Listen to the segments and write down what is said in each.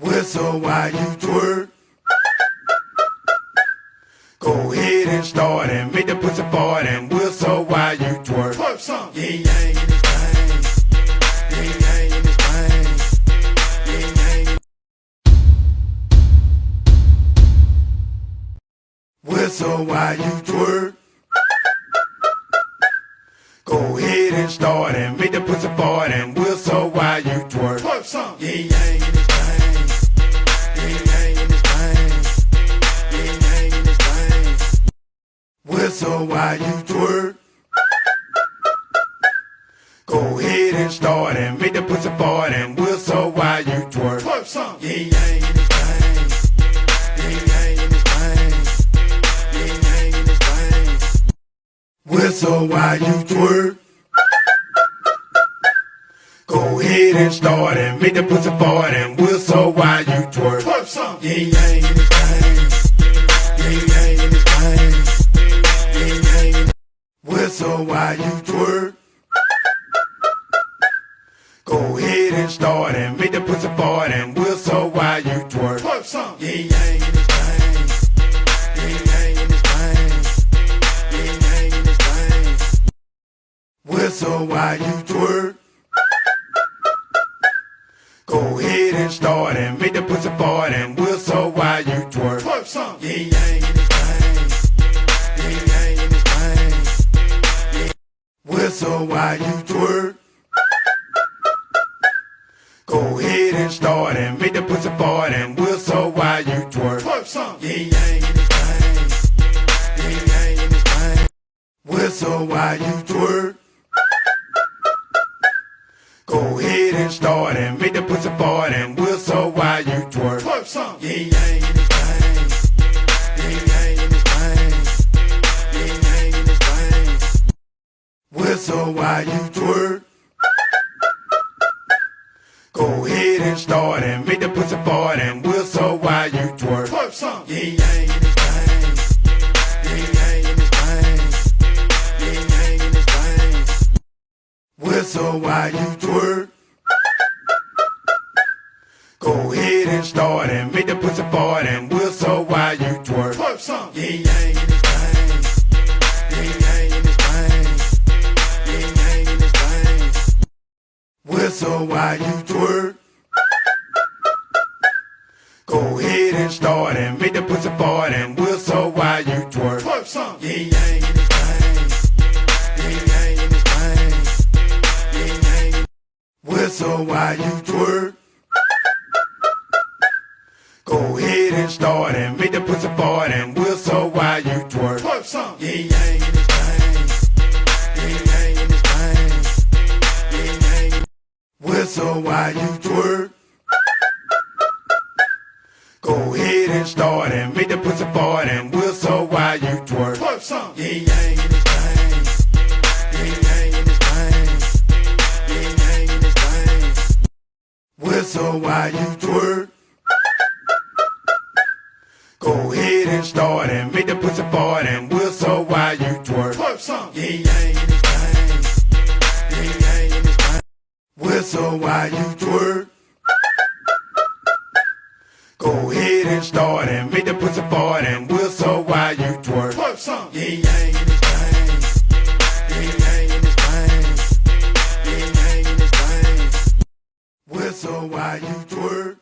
Whistle while you twerk. Go ahead and start and make the pussy fart and whistle while you twerk. Twerk some. Yin yang in this thing. Yin yang in this thing. Yin yang. Whistle while you twerk. Go ahead and start and make the pussy fart and whistle while you twerk. Twerk some. Yin yang in Whistle while you twerk. Go ahead and start and make the pussy fart and whistle while you twerk. Twerk some. Yin yang in this thing. Yin in this thing. Yin in this thing. Whistle while you twerk. Go ahead and start and make the pussy fart and whistle while you twerk. Twerk some. Yin yang in Whistle while you twerk. Go ahead and start and make the pussy fart and whistle while you twerk. Twerk some. Yin yang in this thing. Yin in this thing. Yin in this thing. Whistle while you twerk. Go ahead and start and make the pussy fart and whistle while you twerk. Twerk some. Yin yang in Whistle while you twerk. Go ahead and start and make the pussy fart and whistle while you twerk. Twerk some. Yin yang in this thing. Yin yang in this thing. Whistle while you twerk. Go ahead and start and make the pussy fart and whistle while you twerk. Twerk some. Yin yang in this Whistle while you twerk. Go ahead and start and make the pussy fart and whistle while you twerk. Twerk some. Yin yang in this thing. Yin yang in this thing. Yin yang in this thing. Whistle while you twerk. Go ahead and start and make the pussy fart and whistle while you twerk. Twerk some. Yin yang in Whistle while you twerk. Go ahead and start and make the pussy fart and whistle while you twerk. Twerk some. Yin yang in this thing. Yin in this thing. Yin Whistle while you twerk. Go ahead and start and make the pussy fart and whistle while you twerk. Twerk some. Yin yang in Whistle while you twerk. Go ahead and start and make the pussy fart and whistle while you twerk. Twerk some. Yin yang in this thing. Yin yang in this thing. Yin yang in this thing. Whistle while you twerk. Go ahead and start and make the pussy fart and whistle while you twerk. Twerk some. Yin yang in this thing. Whistle while you twerk. Go ahead and start and make the pussy fart and whistle while you twerk. Twerk some. Yin yang in this thing. Yin in this thing. Yin in this thing. Whistle while you twerk.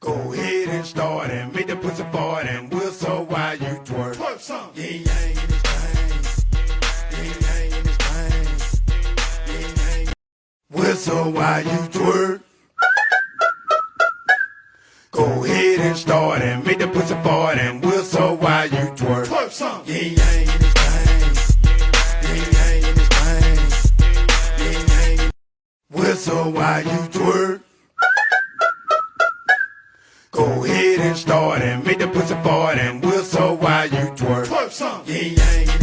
Go ahead and start and make the pussy fart and whistle while you twerk. Twerk some. Yin yang Whistle why you twerk. Go ahead and start and make the pussy fart and whistle while you twerk. Twerk some. Yin yang in this thing. Yin yang in this thing. Yin yang. Whistle while you twerk. Go ahead and start and make the pussy fart and whistle while you twerk. Twerk some. Yin yang in